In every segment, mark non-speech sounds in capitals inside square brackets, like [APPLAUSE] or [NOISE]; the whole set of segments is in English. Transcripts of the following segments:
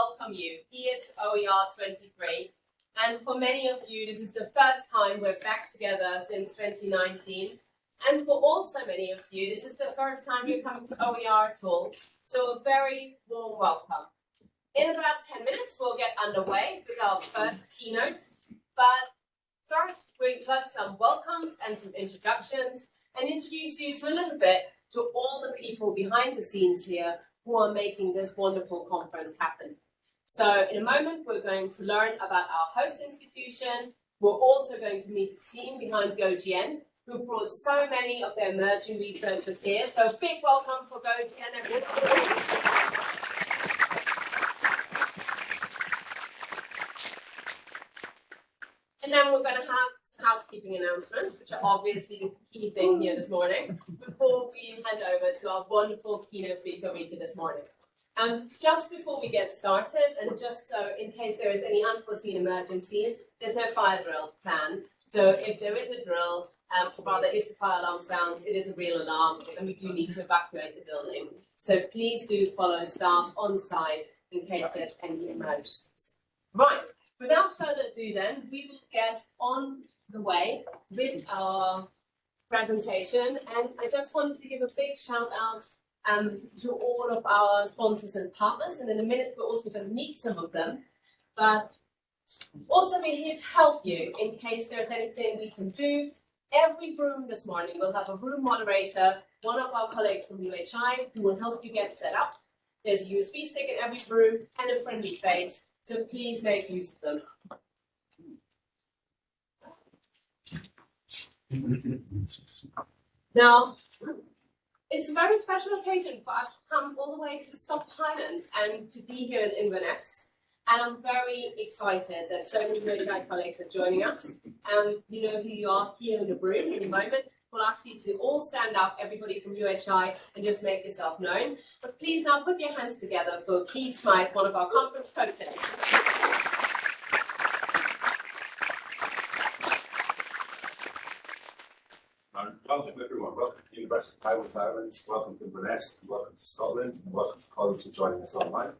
welcome you here to OER 23. And for many of you, this is the first time we're back together since 2019. And for also many of you, this is the first time you're coming to OER at all. So a very warm welcome. In about 10 minutes, we'll get underway with our first keynote. But first, we've got some welcomes and some introductions and introduce you to a little bit to all the people behind the scenes here who are making this wonderful conference happen. So in a moment, we're going to learn about our host institution. We're also going to meet the team behind GoGN, who brought so many of their emerging researchers here. So a big welcome for GoGN, everyone. And then we're going to have some housekeeping announcements, which are obviously the key thing here this morning, before we hand over to our wonderful keynote speaker, Rikke, this morning. Um, just before we get started, and just so in case there is any unforeseen emergencies, there's no fire drills planned. So if there is a drill, um, or rather if the fire alarm sounds, it is a real alarm, and we do need to evacuate the building. So please do follow staff on site in case there's any emergencies. Right, without further ado then, we will get on the way with our presentation. And I just wanted to give a big shout out um, to all of our sponsors and partners. And in a minute, we're also going to meet some of them. But also we're here to help you in case there's anything we can do. Every room this morning will have a room moderator, one of our colleagues from UHI, who will help you get set up. There's a USB stick in every room and a friendly face so please make use of them. [LAUGHS] Now, it's a very special occasion for us to come all the way to the Scottish Highlands and to be here in Inverness. And I'm very excited that so many UHI colleagues are joining us. Um, you know who you are here in the room in a moment. We'll ask you to all stand up, everybody from UHI, and just make yourself known. But please now put your hands together for Keith Smyth, one of our conference co-chairs. Welcome everyone, welcome to the University of Highlands welcome to Inverness, welcome to Scotland, and welcome to colleagues who joining us online.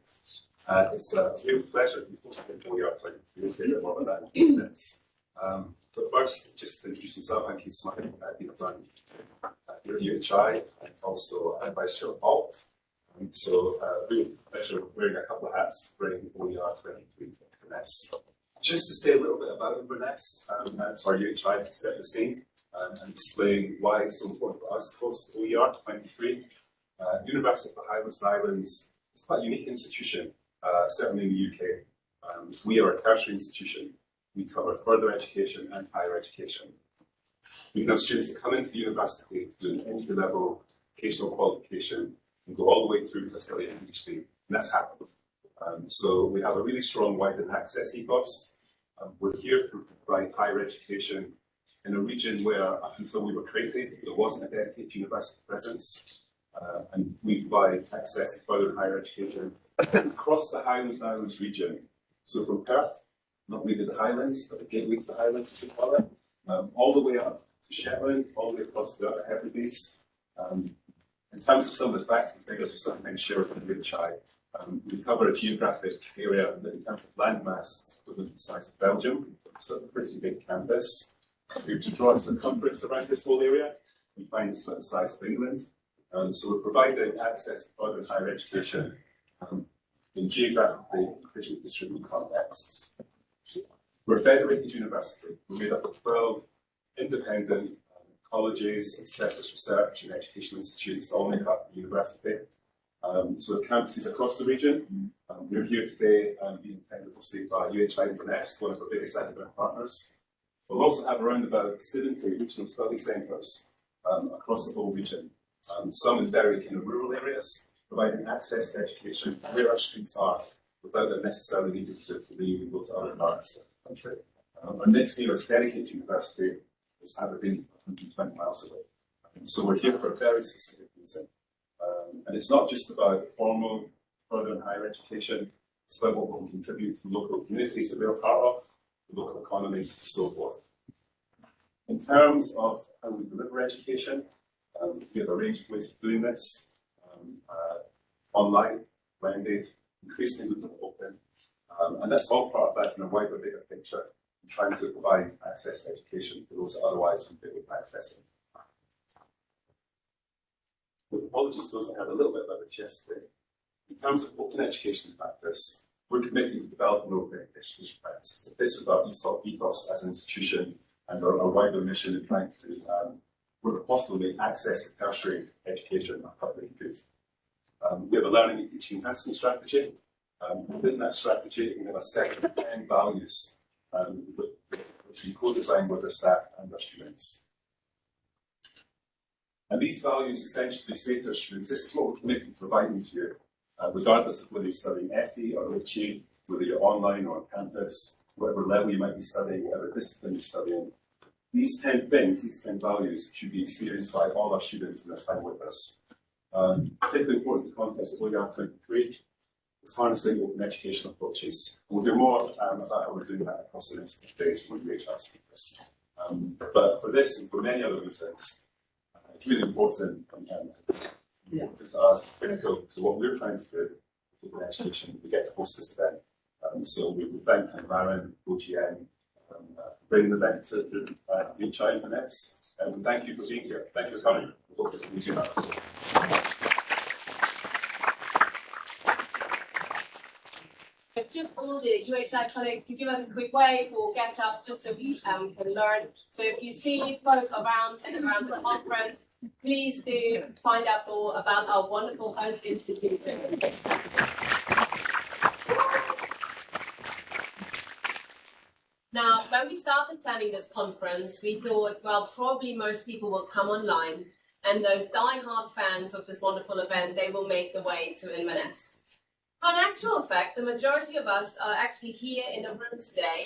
Uh, it's a real pleasure to be hosting OER for you. Say a bit about that in minutes. Um, but first, just to introduce myself, I'm Keith Smyth. I've been a friend here at UHI and also Chair of ALT. Um, so, uh, really pleasure wearing a couple of hats to bring OER 23 to Inverness. Just to say a little bit about Inverness, um, uh, sorry, UHI to set the scene and explain why it's so important for us to host OER 23. Uh, University of the Highlands and Islands is quite a unique institution, uh, certainly in the UK. Um, we are a tertiary institution we cover further education and higher education. We can have students that come into the university to do an entry-level vocational qualification and go all the way through to study a PhD, and that's happened. Um, so we have a really strong widened access ethos. Um, we're here to provide higher education in a region where, up until we were created, there wasn't a dedicated university presence. Uh, and we provide access to further higher education across the Highlands and Islands region. So from Perth not really the Highlands, but the gateway to the Highlands, as we call it, um, all the way up to Shetland, all the way across the Hebrides. Um, in terms of some of the facts and figures we sometimes share with the UHI, um, we cover a geographic area in terms of landmass equivalent the size of Belgium, so a pretty big campus. If we were to draw a circumference around this whole area, we find it's about the size of England. Um, so we're providing access to further higher education um, in geographically distributed contexts. We're a federated university. We're made up of 12 independent um, colleges, specialist research and educational institutes all make up the university. Um, so we have campuses across the region. Um, we're here today um, being attended mostly by UHI Inverness, one of our biggest academic partners. We'll also have around about 70 regional study centres um, across the whole region. Um, some in very kind of rural areas, providing access to education where our students are without them necessarily needing to, to leave and go to other parts of the country. Um, our next nearest dedicated university is Aberdeen, 120 miles away. Um, so we're here for a very specific reason. Um, and it's not just about formal, further and higher education, it's about what we can contribute to local communities that we're a part of, local economies, and so forth. In terms of how we deliver education, um, we have a range of ways of doing this. Um, uh, online, blended, increasingly open. Um, and that's all part of that kind of wider bigger picture, trying to provide access to education for those that otherwise wouldn't be able to access it. With apologies to those that had a little bit about this yesterday. In terms of open education practice, we're committing to developing open education practices. This is our ESOP ethos as an institution and our, our wider mission in trying to, um, where possible, make access to tertiary education a public good. Um, we have a learning and teaching enhancement strategy. Um, within that strategy, we have a set of 10 values um, which we co-design with our staff and our students. And these values essentially say to our students, this is what we're committed to providing to you, uh, regardless of whether you're studying FE or HE, whether you're online or on campus, whatever level you might be studying, whatever discipline you're studying. These 10 things, these 10 values, should be experienced by all our students in their time with us. Um, particularly important to the context of OER 23 is harnessing open educational approaches. We'll do more um, about how we're doing that across the next few days from UHI speakers. Um, but for this and for many other reasons, uh, it's really important um, important to us, critical to what we're trying to do with open education. We get to host this event. Um, so we would thank Aaron, OGN, um, uh, for bringing the event to, to uh, UHI Inverness. And thank you for being here. Thank you for coming. We hope to meet you just all the UHI colleagues can give us a quick wave or get up just so we um, can learn. So if you see folk around and around the conference, please do find out more about our wonderful host institution. Now, when we started planning this conference, we thought, well, probably most people will come online, and those die-hard fans of this wonderful event, they will make the way to Inverness. In actual fact, the majority of us are actually here in the room today,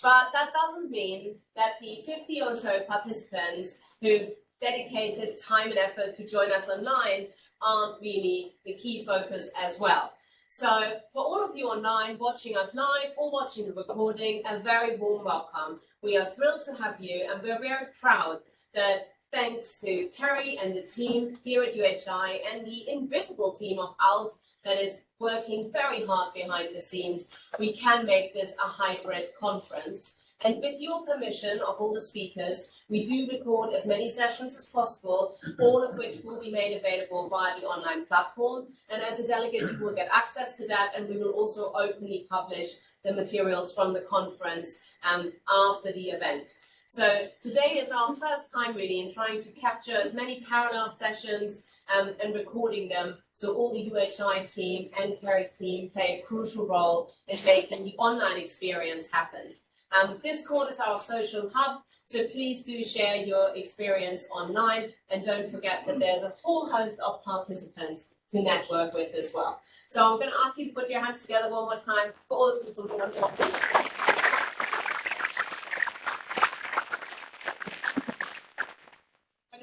but that doesn't mean that the 50 or so participants who've dedicated time and effort to join us online aren't really the key focus as well. So for all of you online watching us live or watching the recording, a very warm welcome. We are thrilled to have you and we're very proud that thanks to Kerry and the team here at UHI and the invisible team of ALT that is working very hard behind the scenes, we can make this a hybrid conference. And with your permission of all the speakers, we do record as many sessions as possible, all of which will be made available via the online platform. And as a delegate, you will get access to that, and we will also openly publish the materials from the conference um, after the event. So today is our first time really in trying to capture as many parallel sessions um, and recording them. So all the UHI team and Kerry's team play a crucial role in making the online experience happen. Um, Discord is our social hub, so please do share your experience online and don't forget that there's a whole host of participants to network with as well. So I'm going to ask you to put your hands together one more time for all the people who are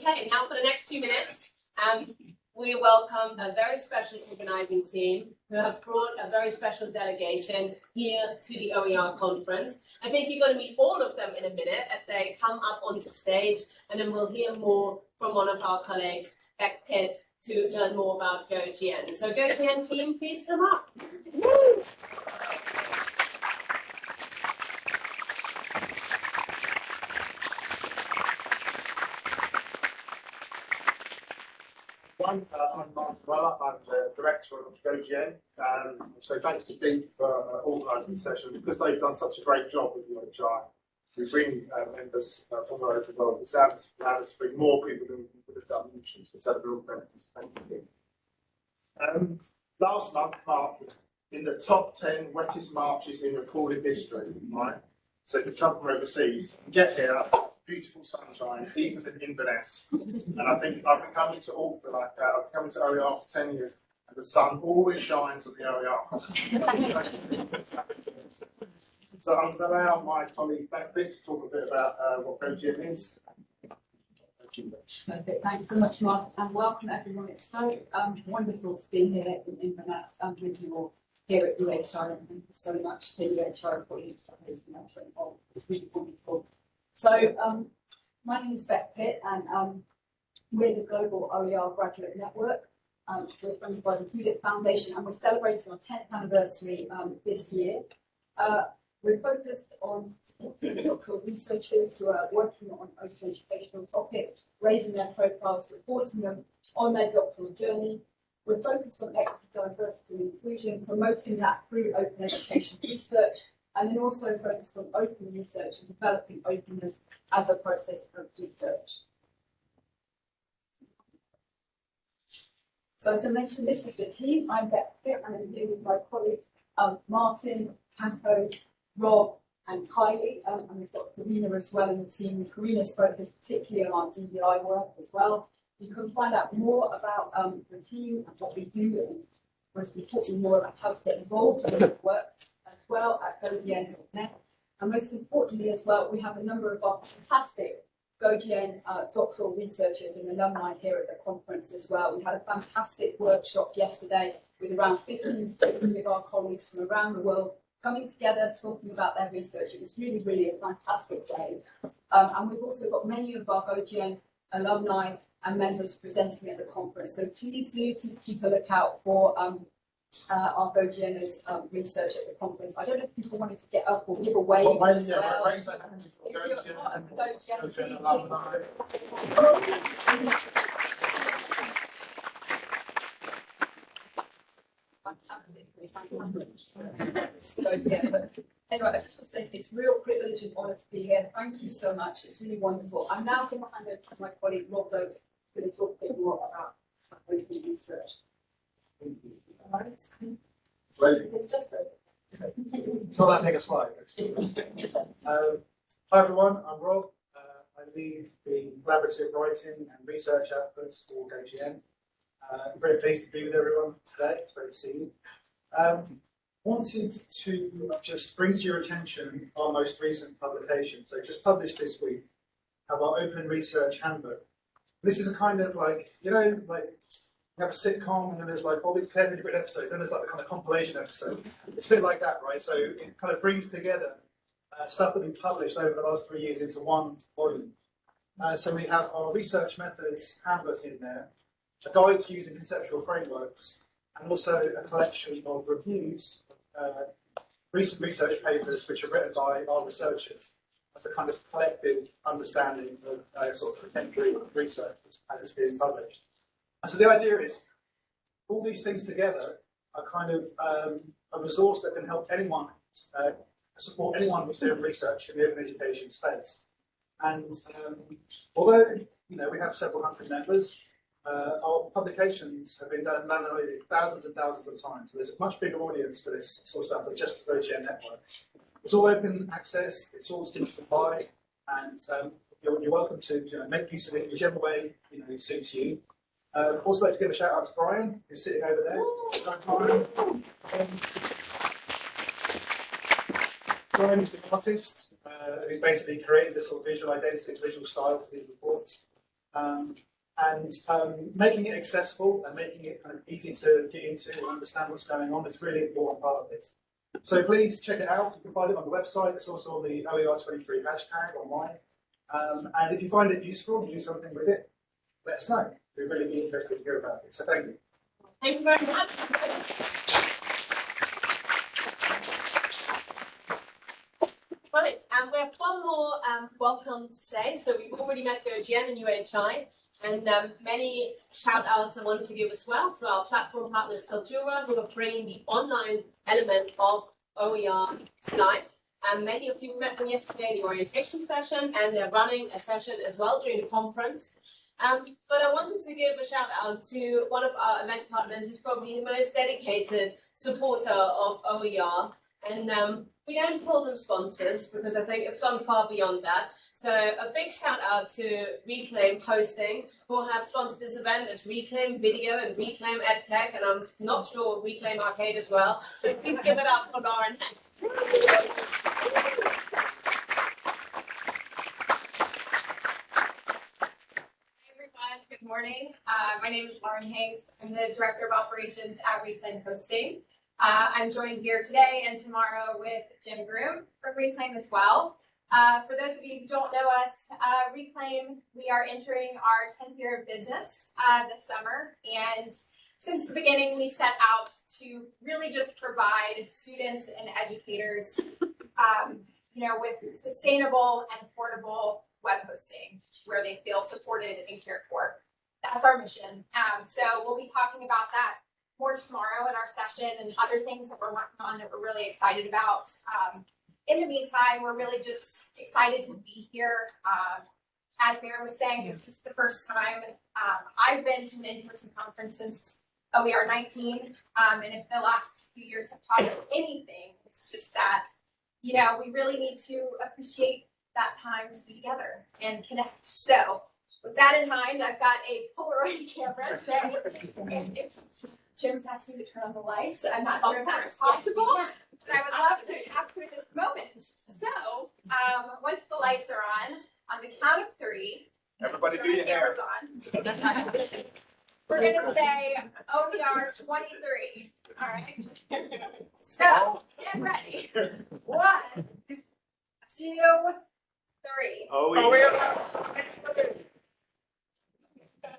Okay, now for the next few minutes, um, we welcome a very special organizing team who have brought a very special delegation here to the OER conference. I think you're going to meet all of them in a minute as they come up onto stage, and then we'll hear more from one of our colleagues, Beck Pitt, to learn more about GoGN. So GoGN team, please come up. One, uh, I'm the director of GoGN, and so thanks to Deep for uh, organising the session, because they've done such a great job with UHI. We bring uh, members uh, from all over the world, it's allowed us to bring more people than we could have done initially, so it's real benefits. Thank you. Um, last month marked in the top 10 wettest marches in recorded history, right? So if you come from overseas, get here, beautiful sunshine, even in Inverness. And I think I've been coming to Auckland like that. I've been coming to OER for 10 years, and the sun always shines on the OER. so I'm going to allow my colleague Beck to talk a bit about uh, what GoGN is. Perfect. Thanks so much, Mark, and welcome everyone. It's so um, wonderful to be here in Inverness and with you all here at UHI. And thank you so much to UHI for your everything. Oh, it's really wonderful. So, um, my name is Beck Pitt, and um, we're the Global OER Graduate Network. Um, we're funded by the Hewlett Foundation and we're celebrating our tenth anniversary, um, this year. Uh, we're focused on supporting doctoral researchers who are working on open educational topics, raising their profiles, supporting them on their doctoral journey. We're focused on equity, diversity and inclusion, promoting that through open education research, and then also focused on open research and developing openness as a process of research. So as I mentioned, this is the team. I'm Beck Pitt, and I'm here with my colleagues, um, Martin, Paco, Rob, and Kylie, um, and we've got Karina as well in the team. Karina's focused particularly on our DBI work as well. You can find out more about um, the team and what we do, and most importantly, more about how to get involved in the work as well at gogn.net. And most importantly as well, we have a number of our fantastic GoGN uh, doctoral researchers and alumni here at the conference as well. We had a fantastic workshop yesterday with around 15 to 20 of our colleagues from around the world coming together, talking about their research. It was really, really a fantastic day. Um, and we've also got many of our GoGN alumni and members presenting at the conference. So please do keep a lookout for um, uh, our GoGN's um, research at the conference. I don't know if people wanted to get up or give away Well, raise well. raise your hand if If you're you're GoGN part of the GoGN GoGN alumni. So, yeah, but anyway, I just want to say it's real privilege and honour to be here. Thank you so much. It's really wonderful. I'm now going to hand over to my colleague Rob who's going to talk a bit more about research. Not that big a slide. Um, Hi, everyone, I'm Rob. Uh, I lead the collaborative writing and research efforts for GoGN. Uh, I'm very pleased to be with everyone today. It's great to see you. Um, wanted to just bring to your attention our most recent publication. So just published this week, have our Open Research Handbook. This is a kind of like, you know, like have a sitcom and then there's like all these carefully written episodes, then there's like the kind of compilation episode. It's a bit like that, right? So it kind of brings together uh, stuff that we published over the last three years into one volume. Uh, so we have our research methods handbook in there, a guide to using conceptual frameworks, and also a collection of reviews, uh, recent research papers which are written by our researchers as a kind of collective understanding of uh, sort of contemporary research as it's being published. So the idea is all these things together are kind of um, a resource that can help anyone uh, support anyone who's doing research in the open education space. And um, although you know we have several hundred members, uh, our publications have been done manually thousands and thousands of times. So there's a much bigger audience for this sort of stuff than just the GoGN network. It's all open access, it's all things to buy, and um, you're, you're welcome to you know, make use of it whichever way you know suits you. Uh, also like to give a shout out to Brian, who's sitting over there. Brian. Um, Brian is the artist uh, who basically created this sort of visual identity, visual style for these reports. Um, and um, making it accessible and making it kind of easy to get into and understand what's going on is really important part of this. So please check it out. You can find it on the website. It's also on the OER23 hashtag online. Um, and if you find it useful, you do something with it, let us know. We'd really be interested to hear about it. So thank you. Thank you very much. Right, and we have one more um, welcome to say. So we've already met GoGN and UHI, and um, many shout outs I wanted to give as well to our platform partners Cultura, who are bringing the online element of OER to life. And many of you met them yesterday in the orientation session, and they're running a session as well during the conference. Um, but I wanted to give a shout out to one of our event partners who's probably the most dedicated supporter of OER. And um, we don't call them sponsors because I think it's gone far beyond that. So a big shout out to Reclaim Hosting, who have sponsored this event as Reclaim Video and Reclaim EdTech, and I'm not sure Reclaim Arcade as well. So please give it up for Lauren Hanks. Hey everyone, good morning. Uh, my name is Lauren Hanks. I'm the Director of Operations at Reclaim Hosting. Uh, I'm joined here today and tomorrow with Jim Groom from Reclaim as well. Uh, for those of you who don't know us, uh, Reclaim, we are entering our 10th year of business uh, this summer. And since the beginning, we set out to really just provide students and educators, um, you know, with sustainable and affordable web hosting where they feel supported and cared for. That's our mission. Um, so we'll be talking about that more tomorrow in our session and other things that we're working on that we're really excited about. Um, in the meantime, we're really just excited to be here. Um, as Mary was saying, this is the first time um, I've been to an in-person conference since OER 19. Um, and if the last few years have taught us anything, it's just that, you know, we really need to appreciate that time to be together and connect. So with that in mind, I've got a Polaroid [LAUGHS] camera today. And if Jim's asked me to turn on the lights, I'm not sure if that's possible. But I would love to capture this moment. So, um, once the lights are on, on the count of three, Everybody do your hair. cameras on. [LAUGHS] We're gonna say OER twenty-three, all right? So, get ready. One, two, three. Oh, we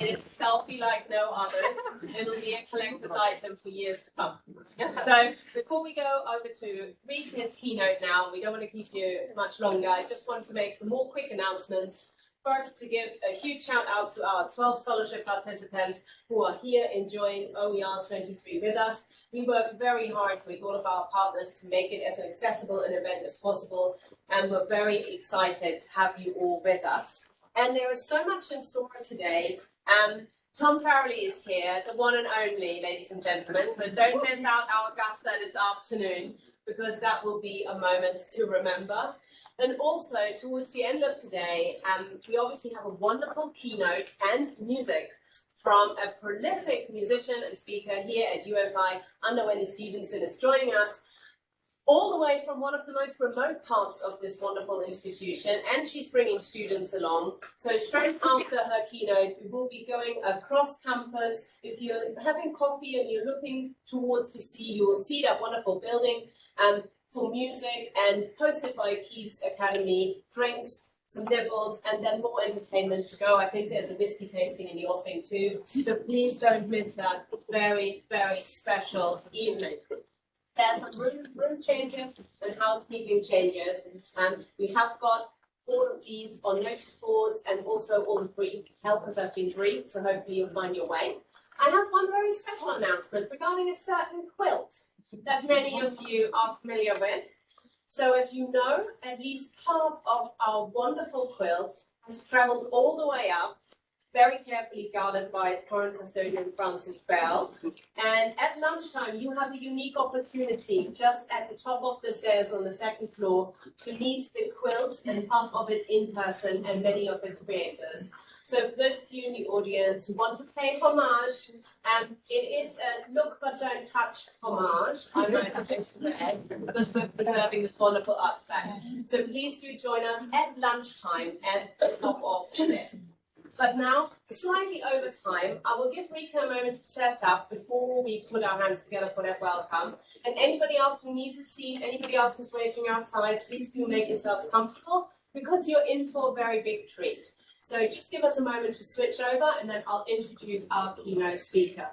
It's selfie like no others. It'll be a collector's item for years to come. [LAUGHS] So before we go over to read his keynote now, we don't want to keep you much longer. I just want to make some more quick announcements. First, to give a huge shout out to our 12 scholarship participants who are here enjoying OER 23 with us. We work very hard with all of our partners to make it as accessible an event as possible, and we're very excited to have you all with us. And there is so much in store today. Um, Tom Farrelly is here, the one and only, ladies and gentlemen. So don't miss out our Augusta this afternoon because that will be a moment to remember. And also, towards the end of today, um, we obviously have a wonderful keynote and music from a prolific musician and speaker here at UHI. Anna Wendy Stevenson is joining us all the way from one of the most remote parts of this wonderful institution, and she's bringing students along. So straight after her keynote, we will be going across campus. If you're having coffee and you're looking towards the sea, you will see that wonderful building um, for music and hosted by Keeves Academy, drinks, some nibbles, and then more entertainment to go. I think there's a whiskey tasting in the offing too. So please don't miss that very, very special evening. There's some room, room changes and housekeeping changes, and we have got all of these on notice boards and also all the brief helpers have been briefed, so hopefully you'll find your way. I have one very special announcement regarding a certain quilt that many of you are familiar with. So as you know, at least half of our wonderful quilt has traveled all the way up very carefully guarded by its current custodian, Frances Bell. And at lunchtime, you have a unique opportunity just at the top of the stairs on the second floor to meet the quilt and part of it in person and many of its creators. So for those of you in the audience who want to pay homage, um, it is a look but don't touch homage. I might have to spread because we're preserving this wonderful artifact. So please do join us at lunchtime at the top of stairs. But now, slightly over time, I will give Rikke a moment to set up before we put our hands together for that welcome. And anybody else who needs a seat, anybody else who's waiting outside, please do make yourselves comfortable because you're in for a very big treat. So just give us a moment to switch over and then I'll introduce our keynote speaker.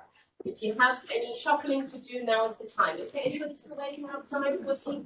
If you have any shuffling to do, now is the time. Is there anybody still waiting outside for a seat?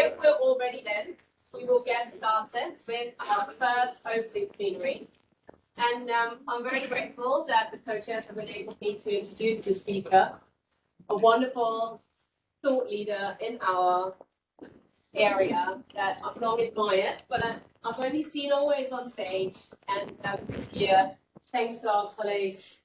If we're all ready then, we will get started with our first opening plenary. And um, I'm very grateful that the co-chairs have enabled me to introduce the speaker, a wonderful thought leader in our area that I've long admired, but I've only seen always on stage. And um, this year, thanks to our colleagues,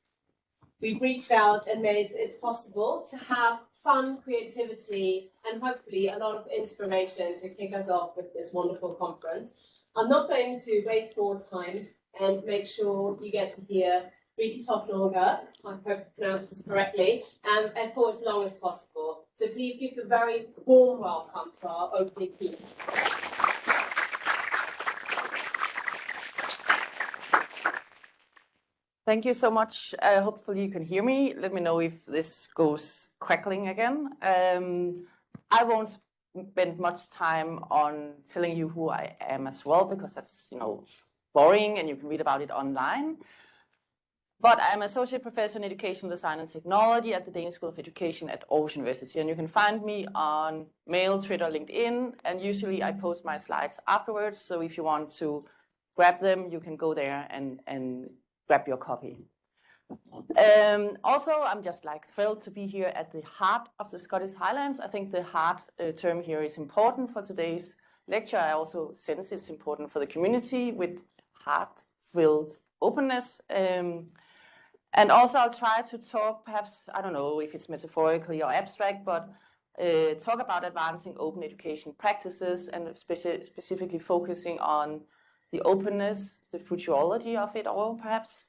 we've reached out and made it possible to have fun, creativity, and hopefully a lot of inspiration to kick us off with this wonderful conference. I'm not going to waste more time and make sure you get to hear Rikke Toft Nørgård, I hope I pronounced this correctly, um, and for as long as possible. So please give a very warm welcome to our opening keynote. Thank you so much. Uh, hopefully you can hear me. Let me know if this goes crackling again. Um, I won't spend much time on telling you who I am as well, because that's, you know, boring and you can read about it online. But I'm Associate Professor in Education Design and Technology at the Danish School of Education at Aarhus University. And you can find me on Mail, Twitter, LinkedIn, and usually I post my slides afterwards. So if you want to grab them, you can go there and, and grab your copy. Um, also, I'm just like thrilled to be here at the heart of the Scottish Highlands. I think the heart uh, term here is important for today's lecture. I also sense it's important for the community with heart-filled openness. Um, and also I'll try to talk, perhaps, I don't know if it's metaphorically or abstract, but uh, talk about advancing open education practices and speci specifically focusing on the openness, the futurology of it all, perhaps.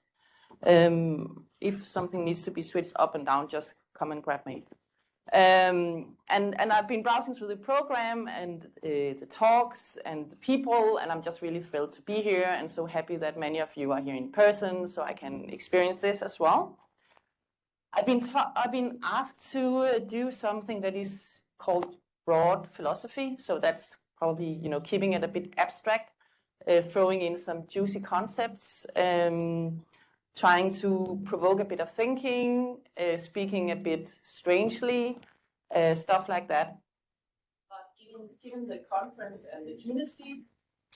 Um, if something needs to be switched up and down, just come and grab me. Um, and, and I've been browsing through the program and uh, the talks and the people, and I'm just really thrilled to be here and so happy that many of you are here in person so I can experience this as well. I've been, I've been asked to uh, do something that is called broad philosophy, so that's probably you know keeping it a bit abstract, uh, throwing in some juicy concepts, um, trying to provoke a bit of thinking, uh, speaking a bit strangely, uh, stuff like that. But given, given the conference and the community,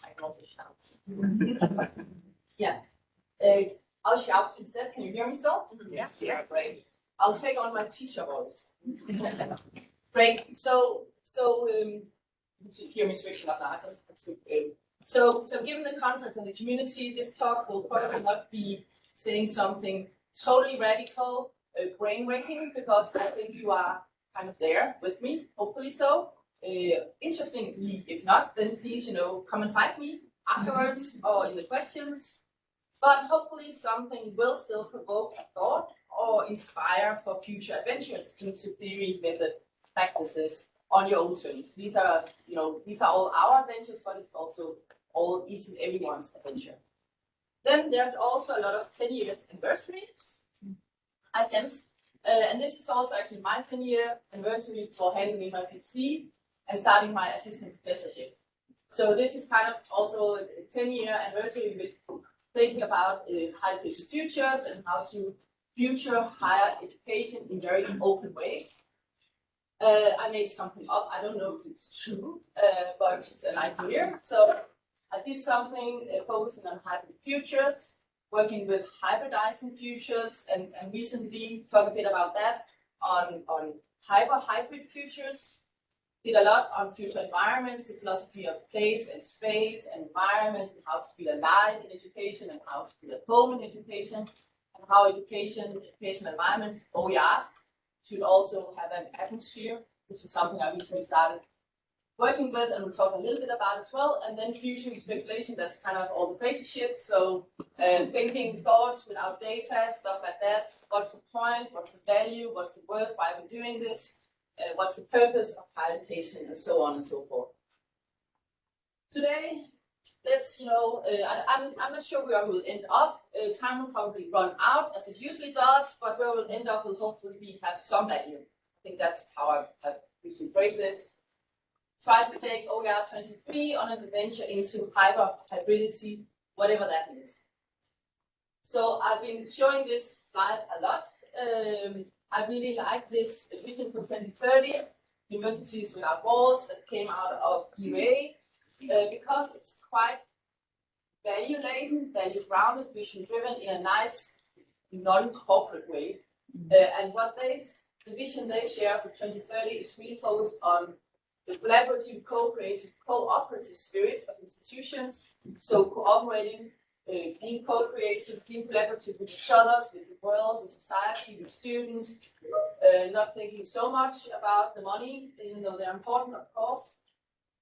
I can also shout. [LAUGHS] yeah. Uh, I'll shout instead. Can you hear me still? Yes. Yeah, great. I'll take on my teacher voice. [LAUGHS] great. So, so um, you hear me switching up now. I just, um, so, so given the conference and the community, this talk will probably not be saying something totally radical, uh, brain-waking, because I think you are kind of there with me, hopefully so. Uh, interestingly, if not, then please, you know, come and find me afterwards or in the questions. But hopefully something will still provoke a thought or inspire for future adventures into theory, method, practices on your own terms. These are, you know, these are all our adventures, but it's also all each and everyone's adventure. Then there's also a lot of 10 years anniversary, I sense. Uh, and this is also actually my 10 year anniversary for handing in my PhD and starting my assistant professorship. So this is kind of also a 10 year anniversary with thinking about uh, higher education futures and how to future higher education in very open ways. Uh, I made something up. I don't know if it's true, uh, but it's an idea. So I did something uh, focusing on hybrid futures, working with hybridizing futures, and, and recently talk a bit about that on, on hyper-hybrid futures. Did a lot on future environments, the philosophy of place and space and environments, and how to feel alive in education, and how to feel at home in education, and how education, education environments, OERs, should also have an atmosphere, which is something I recently started working with, and we'll talk a little bit about as well. And then future speculation, that's kind of all the crazy shit. So uh, thinking thoughts without data, stuff like that. What's the point? What's the value? What's the worth? Why are we doing this? Uh, what's the purpose of higher education, and so on and so forth. Today, let's, you know, uh, I, I'm, I'm not sure where we'll end up. Uh, time will probably run out, as it usually does, but where we'll end up will hopefully be, have some value. I think that's how I've, I've usually phrased this try to take OER 23 on an adventure into hyper hybridity, whatever that means. So I've been showing this slide a lot. Um, I really like this vision for 2030, Universities Without Walls, that came out of UA, uh, because it's quite value-laden, value-grounded, vision-driven in a nice, non-corporate way. Uh, and what they, the vision they share for 2030 is really focused on the collaborative, co-creative, cooperative spirit of institutions, so cooperating uh, being co-creative, being collaborative with each other, with the world, with society, with students, uh, not thinking so much about the money, even though they're important, of course.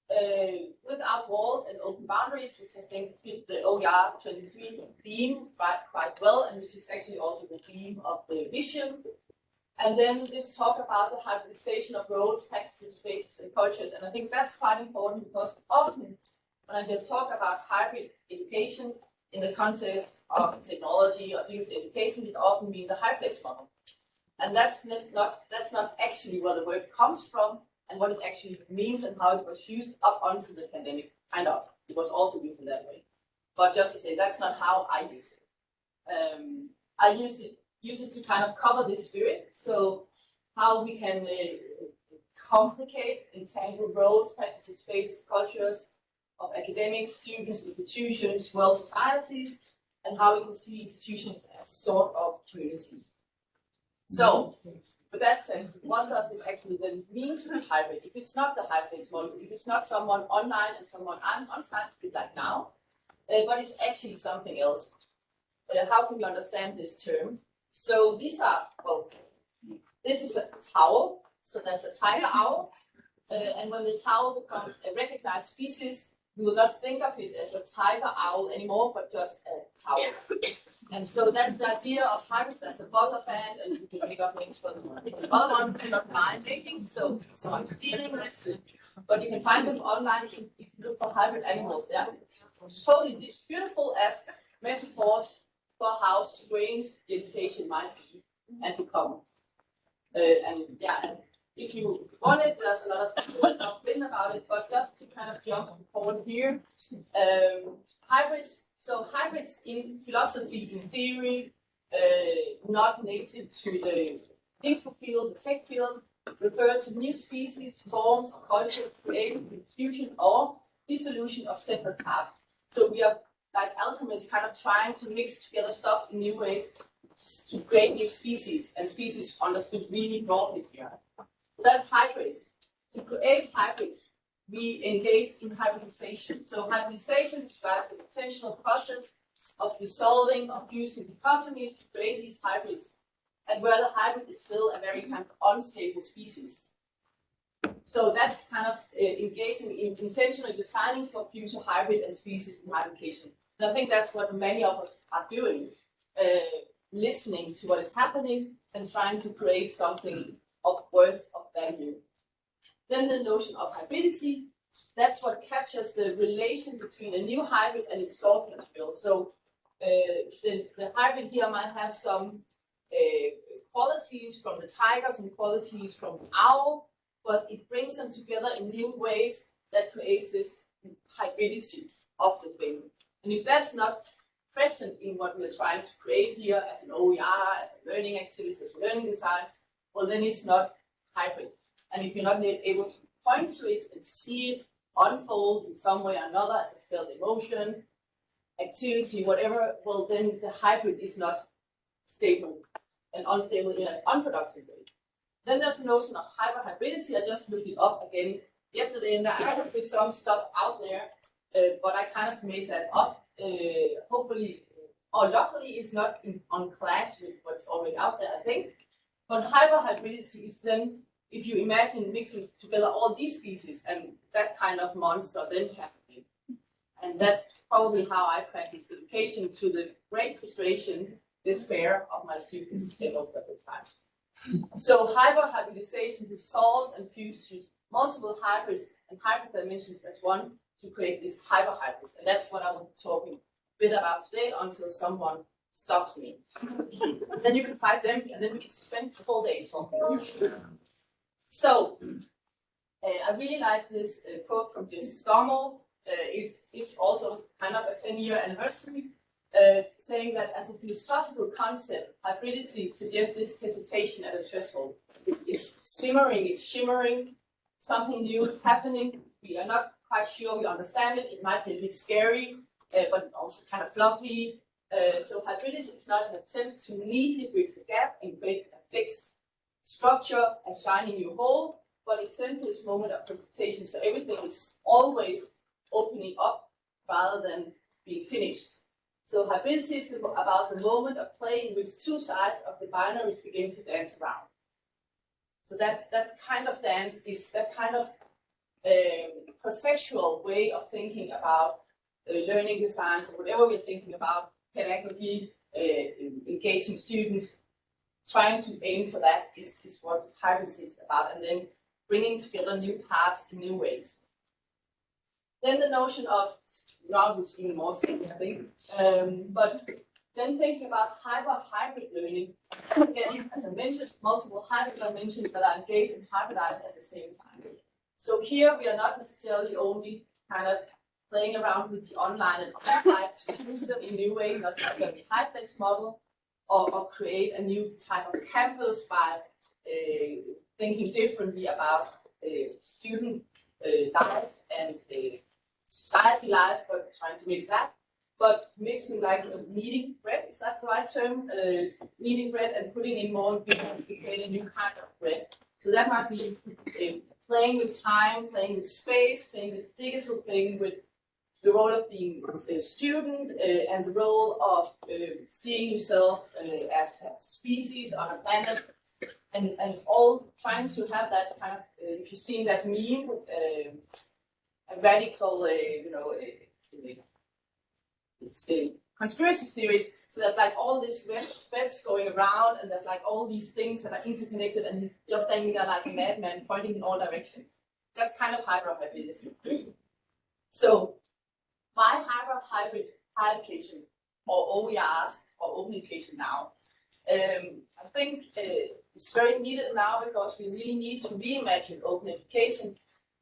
Uh, without walls and open boundaries, which I think fit the OER 23 theme quite, quite well, and this is actually also the theme of the vision. And then this talk about the hybridization of roles, practices, spaces, and cultures, and I think that's quite important because often when I hear talk about hybrid education in the context of technology or physical education, it often means the HyFlex model. And that's not, not that's not actually where the word comes from and what it actually means and how it was used up until the pandemic. Kind of. It was also used in that way. But just to say that's not how I use it. Um, I use it use it to kind of cover this spirit. So how we can uh, complicate, entangle roles, practices, spaces, cultures of academics, students, institutions, world societies, and how we can see institutions as a sort of communities. So, with that said, what does it actually then mean to be hybrid? If it's not the hybrid model, if it's not someone online and someone on on site, like now, uh, but it's actually something else. Uh, how can we understand this term? So these are, well, this is a towel. So that's a tiger owl. Uh, and when the towel becomes a recognized species, we will not think of it as a tiger owl anymore, but just a towel. and so that's the idea of hybrids as a butter fan, and you can make up names for them. The other ones are not mine making, so, so I'm stealing this. But you can find them online if you, if you look for hybrid animals. They're totally as beautiful as metaphors for how strange the education might be and become. Uh, and yeah, if you want it, there's a lot of stuff written about it, but just to kind of jump forward here, um, hybrids, so hybrids in philosophy, in theory, uh, not native to the digital field, the tech field, refer to new species, forms, cultures created with fusion or dissolution of separate parts. So we are like alchemists kind of trying to mix together stuff in new ways to create new species, and species understood really broadly here. That's hybrids. To create hybrids, we engage in hybridization. So hybridization describes the intentional process of dissolving, of using dichotomies to create these hybrids, and where the hybrid is still a very kind of unstable species. So that's kind of uh, engaging in intentionally designing for future hybrid and species in hybridization. And I think that's what many of us are doing, uh, listening to what is happening and trying to create something of worth, value. Then the notion of hybridity, that's what captures the relation between a new hybrid and its source material. So uh, the, the hybrid here might have some uh, qualities from the tigers and qualities from the owl, but it brings them together in new ways that creates this hybridity of the thing. And if that's not present in what we're trying to create here as an OER, as a learning activity, as a learning design, well, then it's not hybrid. And if you're not able to point to it and see it unfold in some way or another as a felt emotion, activity, whatever, well, then the hybrid is not stable and unstable in an unproductive way. Then there's the notion of hyperhybridity. I just looked it up again yesterday, and I there are some stuff out there uh, but I kind of made that up. Uh, hopefully, or luckily, it's not in, on clash with what's already out there, I think. But hyperhybridity is then, if you imagine mixing together all these species and that kind of monster then happening. And that's probably how I practice education to the great frustration, despair of my students most of the time. So hyperhybridization dissolves and fuses multiple hybrids and hybrid dimensions as one to create this hyperhybrids. And that's what I will be talking a bit about today until someone stops me. then you can fight them and then we can spend the whole day talking. So, uh, I really like this uh, quote from Jesse Stommel. Uh, it's, it's also kind of a 10 year anniversary, saying that as a philosophical concept, hybridity suggests this hesitation at a threshold. It's, it's simmering, it's shimmering, something new is happening. We are not quite sure we understand it. It might be a bit scary, uh, but also kind of fluffy. Uh, so hybridity is not an attempt to neatly bridge the gap and create a fixed structure, a shiny new hole, but it's simply this moment of presentation. So everything is always opening up rather than being finished. So hybridity is about the moment of playing with two sides of the binaries begin to dance around. So that's that kind of dance is that kind of um, conceptual way of thinking about uh, learning designs or whatever we're thinking about pedagogy, uh, engaging students, trying to aim for that is, is what hybridity is about, and then bringing together new paths in new ways. Then the notion of now we've seen more I think, um, but then thinking about hyper hybrid learning, again, as I mentioned, multiple hybrid dimensions that are engaged and hybridized at the same time. So here we are not necessarily only kind of playing around with the online and offline to use them in new ways, not just a HyFlex model, or, or create a new type of campus by uh, thinking differently about uh, student uh, life and society life, but trying to mix that. But mixing like kneading bread, is that the right term? Uh, kneading bread and putting in more ingredients to create a new kind of bread. So that might be uh, playing with time, playing with space, playing with digital, playing with the role of being a student uh, and the role of uh, seeing yourself uh, as a species on a planet and, and all trying to have that kind of, uh, if you've seen that meme, uh, a radical, uh, you know, conspiracy theories. So there's like all these threads going around, and there's like all these things that are interconnected, and he's just standing there like a madman, pointing in all directions. That's kind of hypermobility. So by hybrid application or OERs or open education now, um, I think uh, it's very needed now because we really need to reimagine open education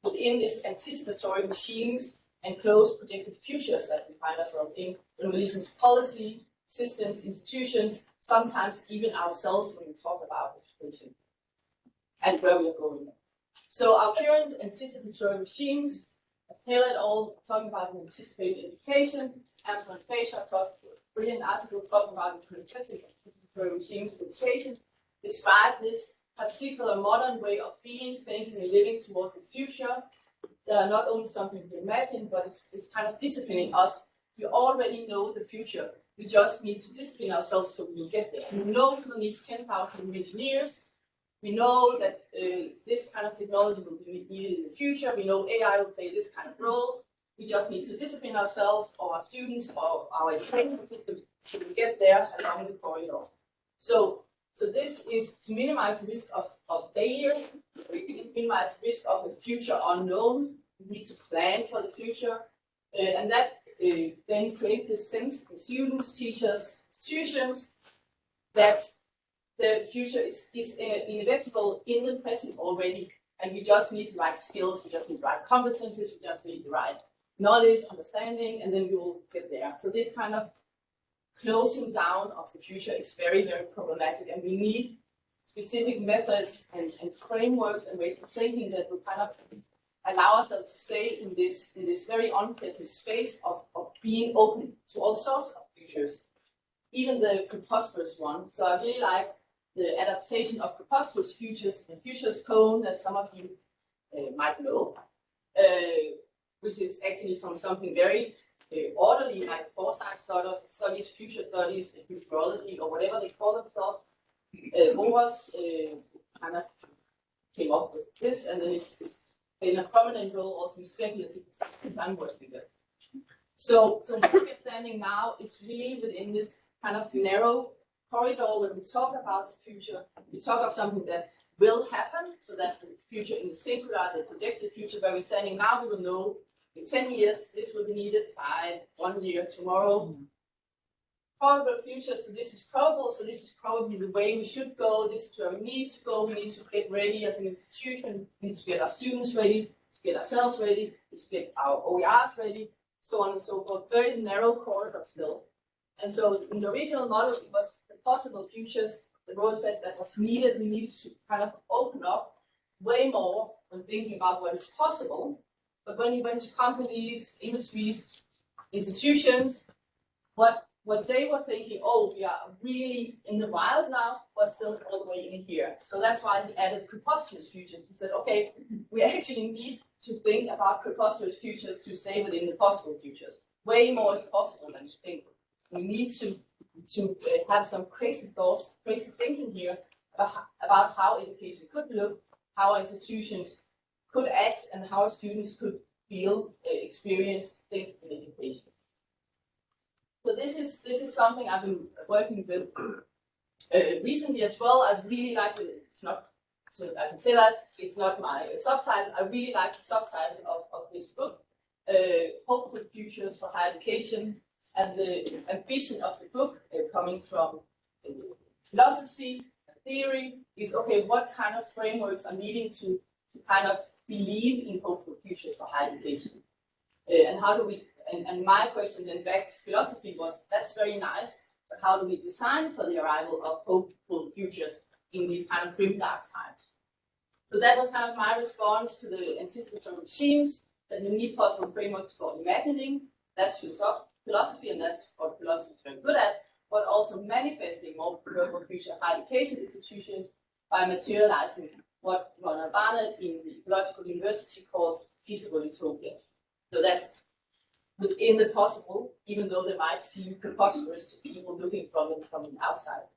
within these anticipatory machines and close predicted futures that we find ourselves in we listen to policy, systems, institutions, sometimes even ourselves when we talk about education and where we are going. So our current anticipatory regimes, as Taylor et al. talking about anticipated education, Amsler and Facer talked a brilliant article talking about the anticipatory regimes education, describe this particular modern way of being, thinking, and living toward the future that are not only something we imagine, but it's, it's kind of disciplining us. We already know the future. We just need to discipline ourselves so we'll get there. We know we will need 10,000 engineers. We know that uh, this kind of technology will be needed in the future. We know AI will play this kind of role. We just need to discipline ourselves or our students or our education systems to get there along the corridor. So so this is to minimize the risk of, of failure, minimize risk of the future unknown. We need to plan for the future. Uh, and that uh, then creates a sense for students, teachers, institutions, that the future is, is uh, inevitable in the present already. And we just need the right skills, we just need the right competencies, we just need the right knowledge, understanding, and then we will get there. So this kind of closing down of the future is very, very problematic, and we need specific methods and, and frameworks and ways of thinking that will kind of allow ourselves to stay in this in this very unpleasant space of, of being open to all sorts of futures, even the preposterous one. So I really like the adaptation of preposterous futures and futures cone that some of you uh, might know, uh, which is actually from something very uh, orderly, like foresight studies, studies, future studies, futurology, or whatever they call themselves. Uh, Voros uh, kind of came up with this, and then it's, it's in a prominent role also in speculative working with. So, so where we're standing now is really within this kind of narrow corridor when we talk about the future. We talk of something that will happen, so that's the future in the singular, the projected future. Where we're standing now, we will know in 10 years, this will be needed by one year tomorrow. Probable future, so this is probable, so this is probably the way we should go. This is where we need to go. We need to get ready as an institution. We need to get our students ready, to get ourselves ready, to get our OERs ready, so on and so forth. Very narrow corridor still. And so in the original model, it was possible futures. The role said that was needed. We needed to kind of open up way more when thinking about what is possible but when you went to companies, industries, institutions, what what they were thinking, oh, we are really in the wild now, but still all the way in here. So that's why he added preposterous futures. He said, okay, [LAUGHS] we actually need to think about preposterous futures to stay within the possible futures. Way more is possible than to think. we need to to uh, have some crazy thoughts, crazy thinking here about, how education could look, how institutions could act, and how students could feel, uh, experience, think in education. So this is this is something I've been working with uh, recently as well. I really like it. It's not so I can say that it's not my subtitle. I really like the subtitle of, of this book, uh, Hopeful Futures for Higher Education, and the ambition of the book uh, coming from uh, philosophy, theory, is okay, what kind of frameworks are needing to, to kind of believe in hopeful futures for higher education? Uh, and how do we, and, and my question then back to philosophy was, that's very nice, but how do we design for the arrival of hopeful futures in these kind of grim dark times? So that was kind of my response to the anticipatory regimes, that we need possible frameworks for imagining, that's philosoph- philosophy, and that's what philosophy is very good at, but also manifesting more preferable future higher education institutions by materializing what Ronald Barnett in the Ecological University calls feasible utopias. So that's within the possible, even though they might seem preposterous to people looking from it from the outside.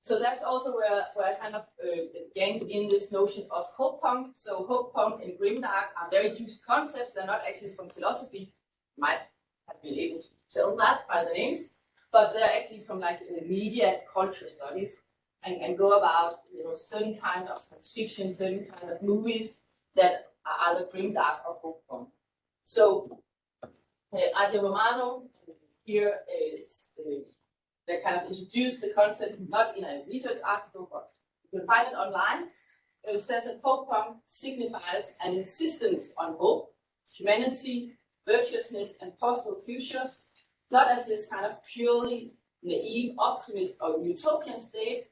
So that's also where, where I kind of uh, in this notion of hope punk. So hope punk and grimdark are very used concepts. They're not actually from philosophy. Might have been able to tell that by the names, but they're actually from like media culture studies and, and go about you know certain kind of science fiction, certain kind of movies that are either grimdark or hope. So uh, Aja Romano here is uh, kind of introduced the concept not in a research article, but you can find it online. It says that hope punk signifies an insistence on hope, humanity, virtuousness, and possible futures, not as this kind of purely naive optimist or utopian state,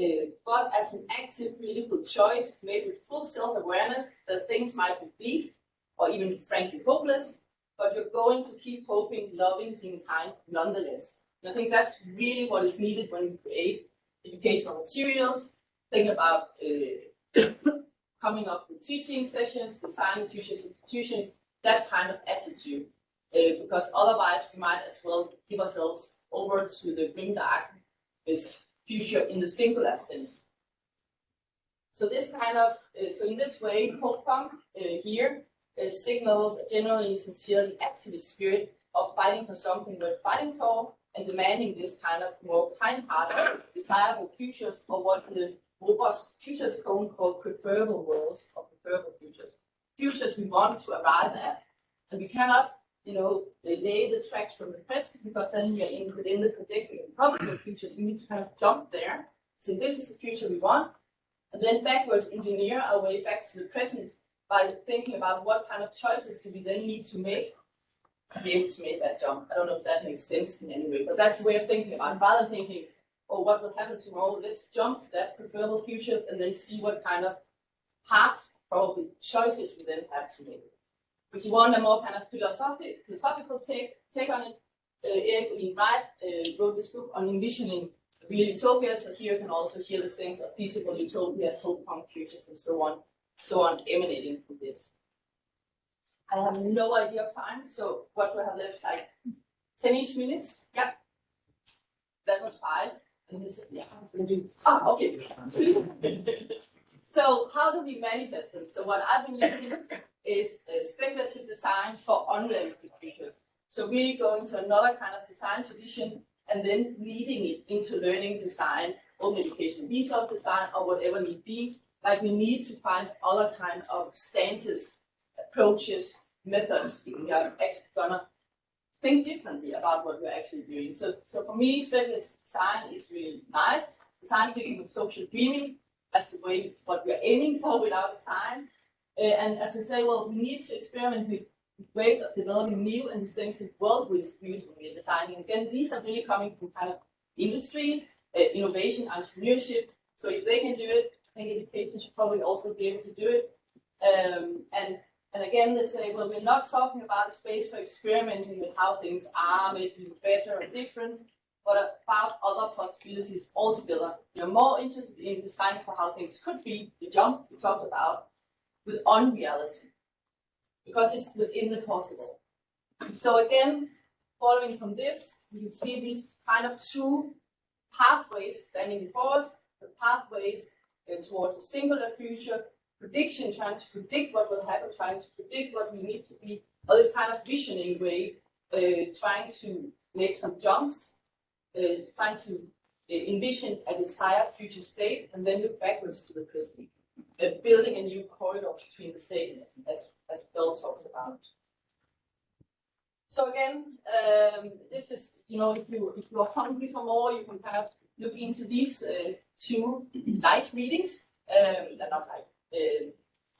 uh, but as an active political choice made with full self-awareness that things might be bleak or even frankly hopeless, but you're going to keep hoping, loving, being kind nonetheless. And I think that's really what is needed when we create educational materials, think about uh, [COUGHS] coming up with teaching sessions, designing future institutions, that kind of attitude. Uh, because otherwise we might as well give ourselves over to the grim dark, this future in the singular sense. So this kind of, uh, so in this way, hope punk uh, here uh, signals a generally sincerely activist spirit of fighting for something worth fighting for and demanding this kind of more kind-hearted, desirable futures or what the robust futures cone called preferable worlds or preferable futures. Futures we want to arrive at, and we cannot, you know, lay the tracks from the present because then are in within the predicted and probable futures. We need to kind of jump there. So this is the future we want, and then backwards engineer our way back to the present by thinking about what kind of choices do we then need to make to be able to make that jump. I don't know if that makes sense in any way, but that's the way of thinking about it. Rather than thinking, oh, what will happen tomorrow? Let's jump to that preferable futures and then see what kind of hard, probably choices we then have to make. If you want a more kind of philosophic, philosophical take, take on it, uh, Erik Olin Wright uh, wrote this book on envisioning real utopias. So here you can also hear the things of feasible utopias, hope punk futures, and so on, so on, emanating from this. I have no idea of time, so what do I have left? Like 10-ish minutes? Yeah. That was five. And he said, yeah, I'm gonna do. Ah, okay. [LAUGHS] so how do we manifest them? So what I've been using is uh, speculative design for unrealistic creatures. So we're going to another kind of design tradition and then leading it into learning design, open education, resource design, or whatever need be. Like we need to find other kind of stances approaches, methods, if we are actually gonna think differently about what we're actually doing. So, so for me, speculative design is really nice. Design thinking social dreaming, that's the way what we're aiming for with our design. Uh, and as I say, well, we need to experiment with ways of developing new and distinctive world with views when we're designing. Again, these are really coming from kind of industry, uh, innovation, entrepreneurship. So if they can do it, I think education should probably also be able to do it. Um, and and again, they say, well, we're not talking about a space for experimenting with how things are, making better or different, but about other possibilities altogether. You're more interested in designing for how things could be, the jump we talked about, with unreality, because it's within the possible. So again, following from this, you can see these kind of two pathways standing before us, the pathways uh, towards a singular future, prediction, trying to predict what will happen, trying to predict what we need to be, or this kind of visioning way, uh, trying to make some jumps, uh, trying to uh, envision a desired future state, and then look backwards to the present, uh, building a new corridor between the states, as, as Bill talks about. So again, um, this is, you know, if you, if you are hungry for more, you can kind of look into these uh, two light readings. Um, they're not like, uh,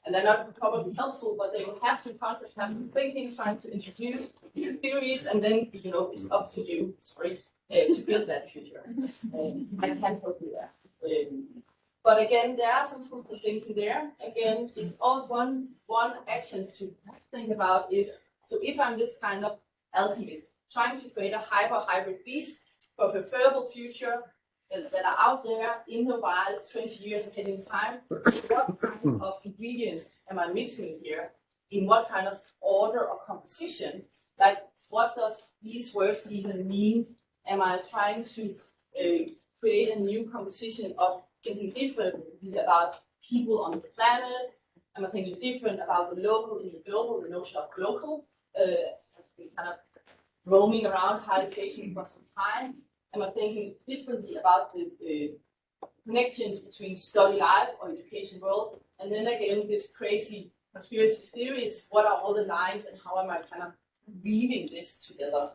and they're not probably helpful, but they will have some concepts, have some thinkings, trying to introduce theories, and then, you know, it's up to you, sorry, uh, to build that future. [LAUGHS] Um, I can't help you there. Um, but again, there are some fruitful thinking there. Again, it's all one one action to think about is so if I'm this kind of alchemist trying to create a hyper hybrid beast for a preferable future that, that are out there in the wild 20 years ahead in time, what kind of ingredients am I mixing here? In what kind of order or composition? Like, what does these words even mean? Am I trying to uh, create a new composition of thinking differently about people on the planet? Am I thinking different about the local in the global, the notion of local, uh, has been kind of roaming around higher education for some time? Am I thinking differently about the, the connections between study life or education world? And then again, this crazy conspiracy theories, what are all the lines and how am I kind of weaving this together?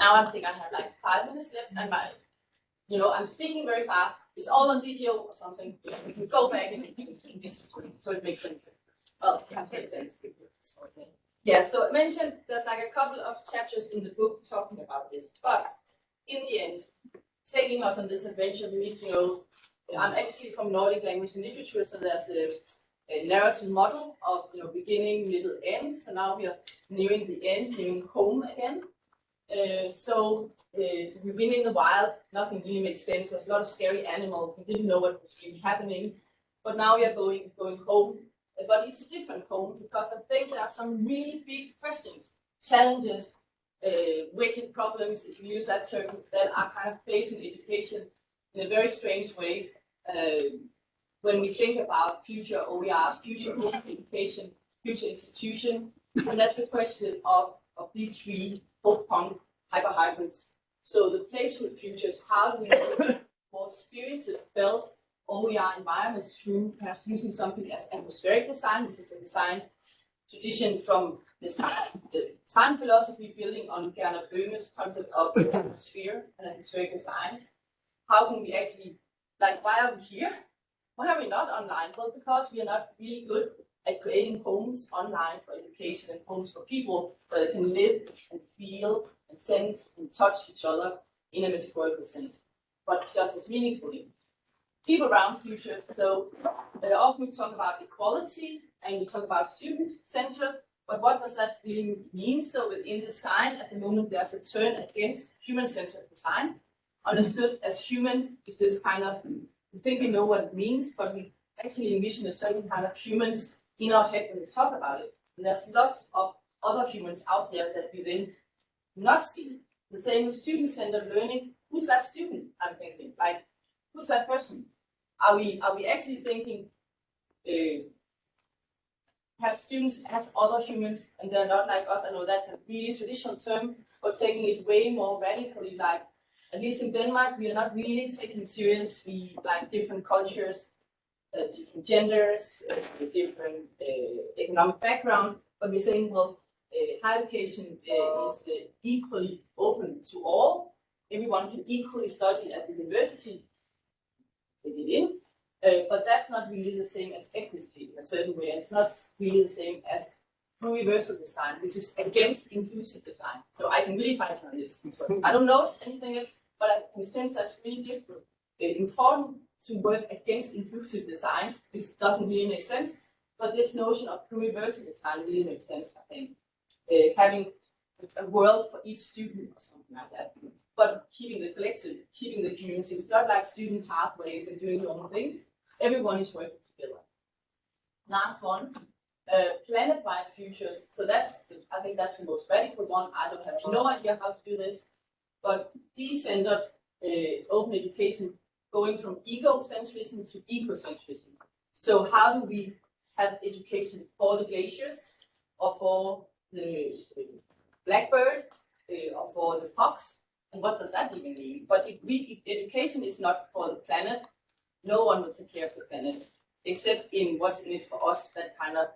Now I think I have like five minutes left and my, you know, I'm speaking very fast. It's all on video or something. We can go back and so it makes sense. Well, it makes sense. Yeah, so I mentioned there's like a couple of chapters in the book talking about this, but in the end, taking us on this adventure, we need to know, I'm actually from Nordic language and literature, so there's a, a narrative model of, you know, beginning, middle, end. So now we are nearing the end, nearing home again. Uh, so, uh, so we've been in the wild, nothing really makes sense. There's a lot of scary animals. We didn't know what was really happening. But now we are going going home. Uh, But it's a different home because I think there are some really big questions, challenges, uh, wicked problems, if you use that term, that are kind of facing education in a very strange way. When we think about future OERs, future education, future institution, and that's the question of, of these three post-punk hyperhybrids. So the place for the future is how do we [LAUGHS] more spirited, felt OER environments through perhaps using something as atmospheric design, which is a design tradition from design, the design philosophy building on Gernot Böhme's concept of the atmosphere and atmospheric design. How can we actually, like, why are we here? Why are we not online? Well, because we are not really good at creating homes online for education and homes for people where they can live and feel and sense and touch each other in a metaphorical sense, but just as meaningfully. People around futures, so uh, often we talk about equality and we talk about student center, but what does that really mean? So within design, at the moment, there's a turn against human-centered design, understood as human is this kind of, we think we know what it means, but we actually envision a certain kind of humans in our head when we talk about it. And there's lots of other humans out there that we then not see. The same with student-centered learning. Who's that student? I'm thinking, like, who's that person? Are we are we actually thinking uh, have students as other humans and they're not like us? I know that's a really traditional term, but taking it way more radically, like at least in Denmark, we are not really taking seriously like different cultures, uh, different genders, uh, different uh, economic backgrounds, but we're saying, well, uh, higher education uh, is uh, equally open to all. Everyone can equally study at the university. They in, uh, but that's not really the same as equity in a certain way. It's not really the same as universal design, which is against inclusive design. So I can really fight on this. I don't know anything else, but I can sense that's really different. Uh, important to work against inclusive design. This doesn't really make sense, but this notion of pluriversal design really makes sense, I think. Uh, having a world for each student or something like that. But keeping the collective, keeping the community. It's not like student pathways and doing your own thing. Everyone is working together. Last one. uh, planet-wide futures. So that's, the- I think that's the most radical one. I don't have no idea how to do this, but decentered uh, open education going from egocentrism to ecocentrism. So how do we have education for the glaciers, or for the blackbird, uh, or for the fox? And what does that even mean? But if we, if education is not for the planet, no one will take care of the planet, except in what's in it for us, that kind of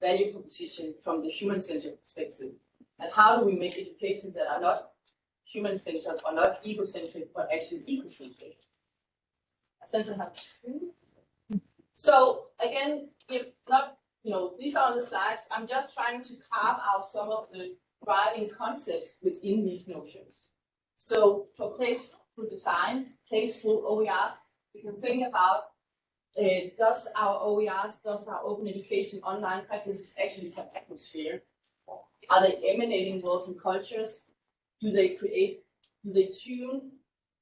value proposition from the human-centered perspective. And how do we make education that are not human-centered or not egocentric, but actually ecocentric? Of how. So again, if not, you know, these are on the slides. I'm just trying to carve out some of the driving concepts within these notions. So for playful design, playful OERs, we can think about uh, does our OERs, does our open education online practices actually have atmosphere? Are they emanating worlds and cultures? Do they create, do they tune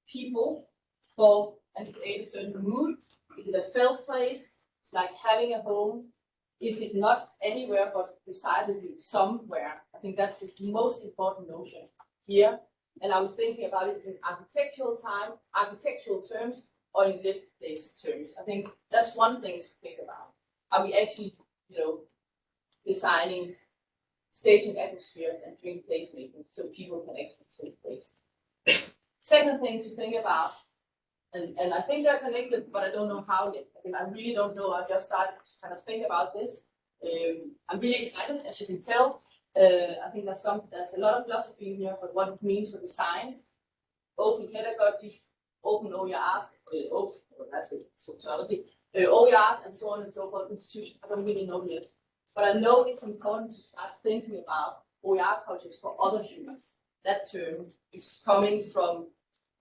people for and create a certain mood? Is it a felt place? It's like having a home. Is it not anywhere but decidedly somewhere? I think that's the most important notion here. And I was thinking about it in architectural time, architectural terms, or in lived place terms. I think that's one thing to think about. Are we actually, you know, designing staging atmospheres and doing placemaking so people can actually take place? [COUGHS] Second thing to think about, and, and I think they're connected, but I don't know how yet. I, mean, I really don't know. I just started to kind of think about this. Um, I'm really excited, as you can tell. Uh, I think there's some, there's a lot of philosophy in here, for what it means for design, open pedagogy, open OERs, uh, open, well, that's a sociology, uh, OERs and so on and so forth, institution, I don't really know yet. But I know it's important to start thinking about OER cultures for other humans. That term is coming from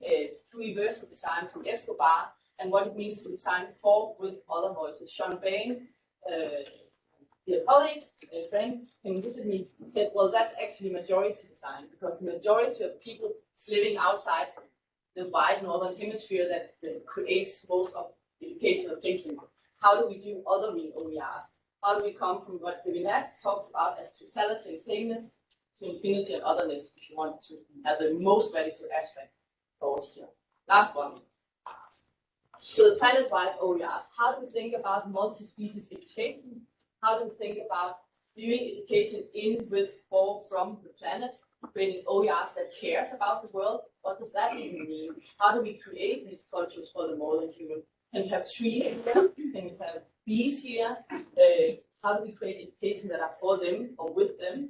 uh, pluriversal design from Escobar and what it means to design for with other voices. Sean Bain, uh, dear colleague, a friend, came visit me, said, well, that's actually majority design because the majority of people is living outside the wide northern hemisphere that, creates most of educational thinking. How do we do other real OERs? How do we come from what Levinas talks about as totality sameness to infinity and otherness, if you want to have the most radical aspect here. Last one. So the planet-wide OERs, how do we think about multi-species education? How do we think about viewing education in, with, for, from the planet? Creating OERs that cares about the world. What does that even mean? How do we create these cultures for the more than human? Can we have trees here? Can we have bees here? Uh, how do we create education that are for them or with them?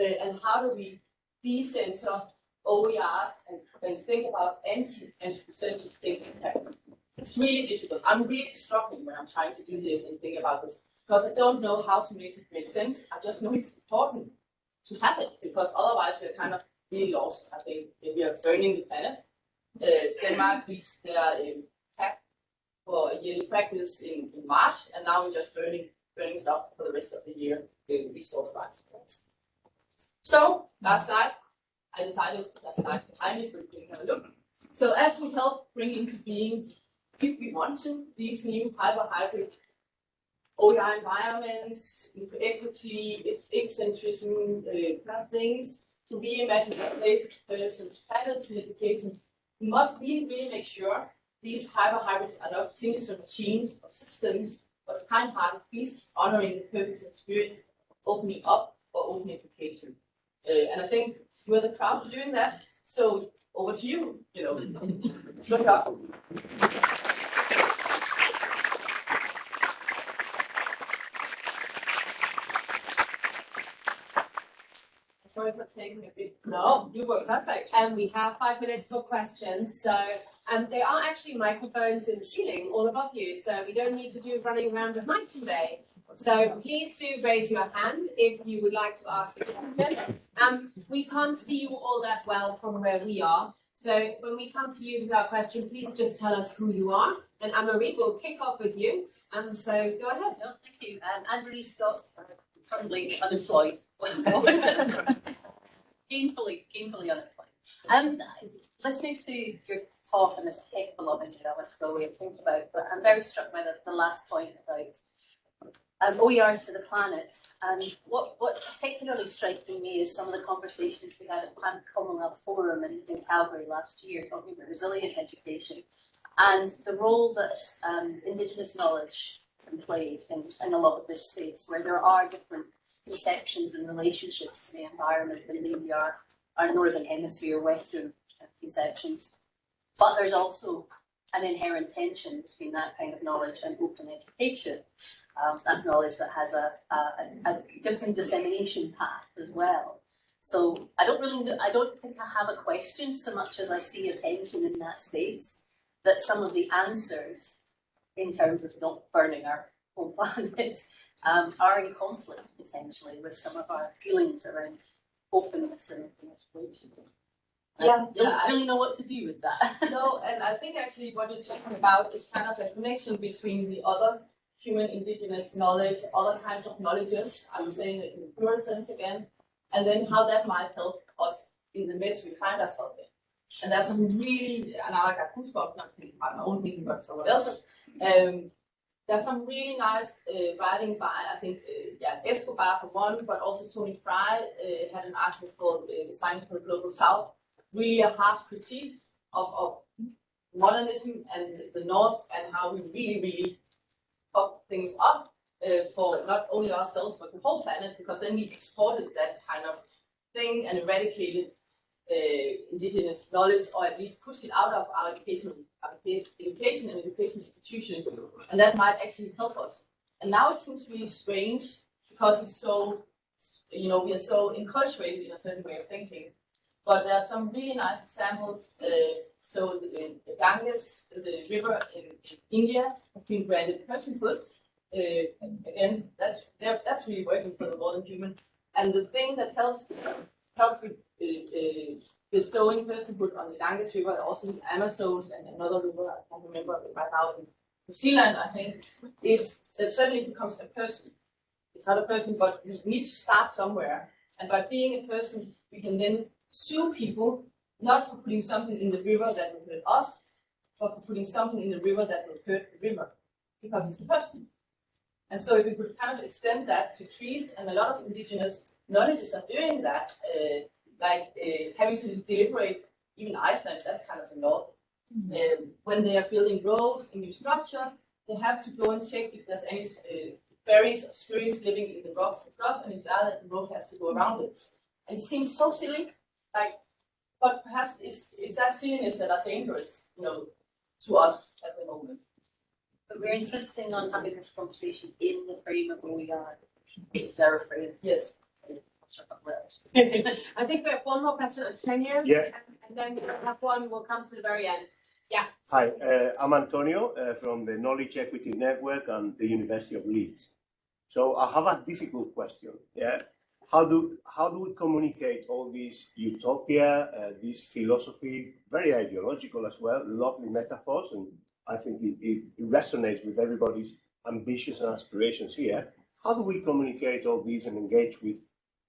Uh, and how do we decenter OERs and, and think about anti-anthropocentric thinking tactics? It's really difficult. I'm really struggling when I'm trying to do this and think about this because I don't know how to make it make sense. I just know it's important to have it because otherwise we're kind of really lost. I think if we are burning the planet. Uh, Denmark reached their um, cap for yearly practice in, in March, and now we're just burning burning stuff for the rest of the year with resource rights. So last slide, I decided that slide behind it, can have a look. So as we help bring into being, if we want to, these new hyper hybrid OER environments, equity, its ecocentrism, uh, kind of things, to reimagine of persons, patterns in education, we must really, really make sure these hyper hybrids are not sinister machines or systems, but kind-hearted beasts honoring the purpose and spirit, opening up for open education. Uh, and I think you're the crowd for doing that. So over to you, you know, look up. Sorry for taking a bit. No, you were perfect. And we have five minutes for questions. So, um, there are actually microphones in the ceiling all above you. So we don't need to do running around with mics today. So please do raise your hand if you would like to ask a question. Um, we can't see you all that well from where we are. So when we come to you with our question, please just tell us who you are. And Anne-Marie will kick off with you. And so go ahead. No, thank you. Um, Anne-Marie Scott, currently unemployed. [LAUGHS] gainfully, gainfully unemployed. Um, listening to your talk, and a heck of a lot into that, let's go away and think about, but I'm very struck by the, the last point about um, OERs for the planet. And what, what's particularly striking me is some of the conversations we had at Pan Commonwealth Forum in, in Calgary last year, talking about resilient education and the role that um, Indigenous knowledge can play in, in a lot of this space, where there are different conceptions and relationships to the environment than maybe our, our Northern Hemisphere, Western conceptions. But there's also an inherent tension between that kind of knowledge and open education. Um, that's knowledge that has a, a, a different dissemination path as well. So I don't really, I don't think I have a question so much as I see a tension in that space. That some of the answers, in terms of not burning our whole [LAUGHS] planet, um, are in conflict potentially with some of our feelings around openness and education. I Yeah, don't yeah, really know what to do with that. [LAUGHS] No, and I think actually what you're talking about is kind of a connection between the other human indigenous knowledge, other kinds of knowledges, I'm saying it in the plural sense again, and then how that might help us in the mess we find ourselves in. And there's some really, and now I got goosebumps, not thinking about my own thinking, but someone else's. Um, there's some really nice uh, writing by, I think, uh, yeah, Escobar for one, but also Tony Fry uh, had an article called uh, Design for the Global South, really a harsh critique of, of modernism and the North and how we really, really fuck things up uh, for not only ourselves but the whole planet because then we exported that kind of thing and eradicated uh, indigenous knowledge or at least pushed it out of our education, education and education institutions and that might actually help us. And now it seems really strange because it's so, you know, we are so enculturated in a certain way of thinking. But there are some really nice examples. Uh, so the, the Ganges, the river in, in India, has been granted personhood. Uh, again, that's that's really working for the modern human. And the thing that helps help with uh, uh, bestowing personhood on the Ganges River, also the Amazons and another river I can't remember right now in New Zealand, I think, is that suddenly becomes a person. It's not a person, but we need to start somewhere. And by being a person, we can then sue people not for putting something in the river that will hurt us, but for putting something in the river that will hurt the river, because it's a person. And so if we could kind of extend that to trees, and a lot of indigenous knowledges are doing that, uh, like uh, having to deliberate, even Iceland, that's kind of the north. Um, when they are building roads and new structures, they have to go and check if there's any uh, fairies or spirits living in the rocks and stuff, and if that, the road has to go around it. And it seems so silly, like, but perhaps it's, it's that silliness that are dangerous, you know, to us at the moment. But we're insisting on having this conversation in the frame of where we are, which is our frame. Yes. Shut up, letters. I think we have one more question on tenure. Yeah. And then we'll have one, we'll come to the very end. Yeah. Hi, uh, I'm Antonio uh, from the Knowledge Equity Network and the University of Leeds. So I have a difficult question. Yeah, how do how do we communicate all this utopia, uh, this philosophy, very ideological as well, lovely metaphors, and I think it, it resonates with everybody's ambitions and aspirations here. How do we communicate all these and engage with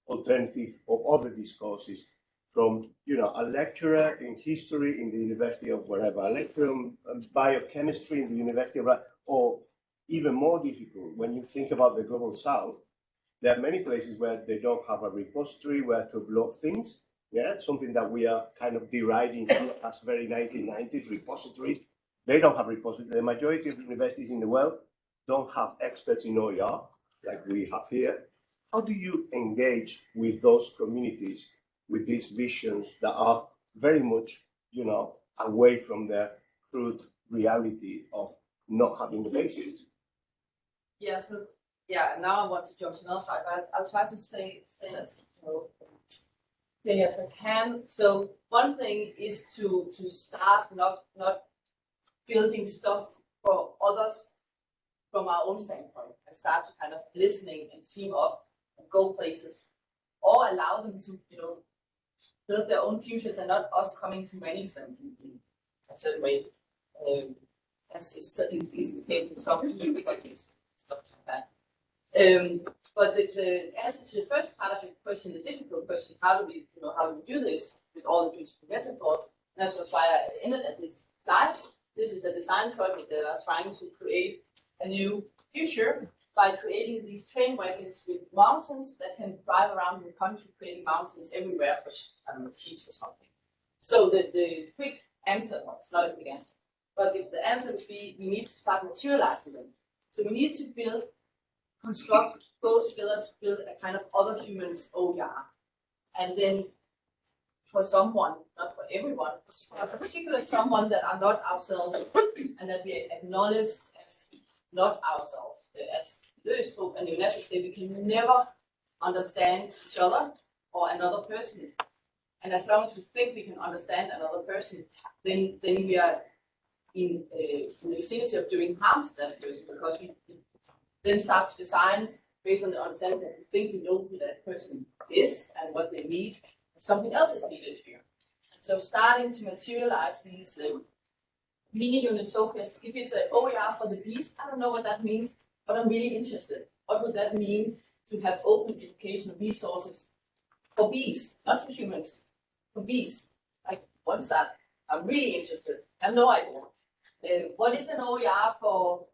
alternative or other discourses from you know a lecturer in history in the University of wherever, a lecturer in biochemistry in the University of, or even more difficult when you think about the global south. There are many places where they don't have a repository where to upload things. Yeah, something that we are kind of deriding as very 1990s repositories. They don't have repositories. The majority of universities in the world don't have experts in OER like we have here. How do you engage with those communities with these visions that are very much, you know, away from the crude reality of not having the basics. Yeah, so, yeah, now I want to jump to another slide, but I'll try to say, say know, as I can. So one thing is to, to start not, not building stuff for others from our own standpoint and start to kind of listening and team up and go places or allow them to, you know, build their own futures and not us coming to manage them in, a certain way. Um, as is is the case in some stuff like that. Um, but the, the answer to the first part of your question, the difficult question, how do we, you know, how do we do this with all the beautiful metaphors? And that's why I ended at this slide. This is a design project that are trying to create a new future by creating these train wagons with mountains that can drive around the country, creating mountains everywhere for, I don't know, or something. So the, the quick answer, well, it's not a quick answer, but the, the answer would be we need to start materializing them. So we need to build, construct, go together to build a kind of other humans OER. And then for someone, not for everyone, for a particular someone that are not ourselves and that we acknowledge as not ourselves. As Lewis spoke and UNESCO say, we can never understand each other or another person. And as long as we think we can understand another person, then then we are in, uh, in the vicinity of doing harm to that person because we then start to design based on the understanding that we think we know who that person is and what they need. Something else is needed here. So starting to materialize these uh, mini utopias, if it's an OER for the beast, I don't know what that means, but I'm really interested. What would that mean to have open educational resources for bees, not for humans, for bees? Like, what's that? I'm really interested. I have no idea. Uh, what is an OER for,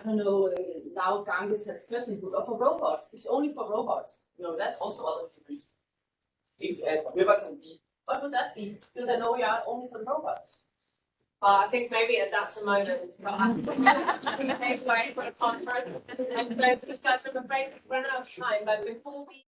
I don't know, uh, now Ganges has personhood, uh, or for robots? It's only for robots. You know, that's also other humans. If uh, a river can be, what would that be? Build an OER only for robots? Well, I think maybe that's a moment for us to make way for a conference and further discussion. I'm afraid we've run out of time, but before we